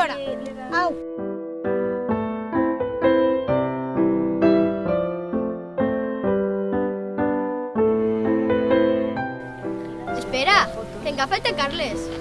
Hora. Au. Espera, que encara falta Carles.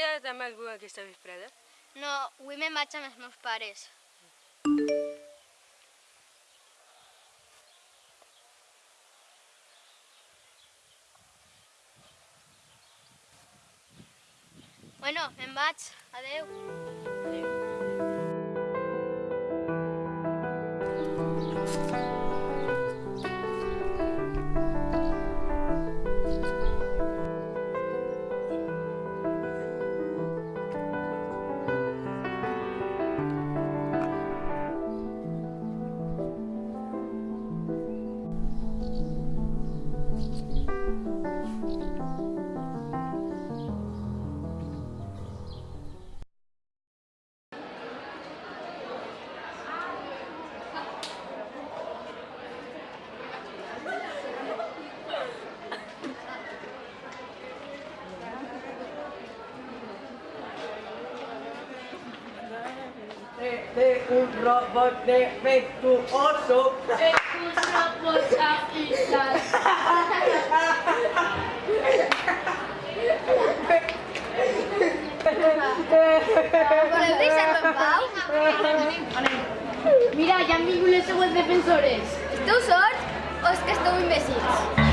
Quedat amb algú aquesta vesprada? No, avui me'n vaig amb els meus pares. Bueno, me'n vaig. Adeu. de un robot defectuoso. Voleu deixar-me en pau? Mira, ja han vingut les següents defensores. Esteu sords o és que esteu imbècils?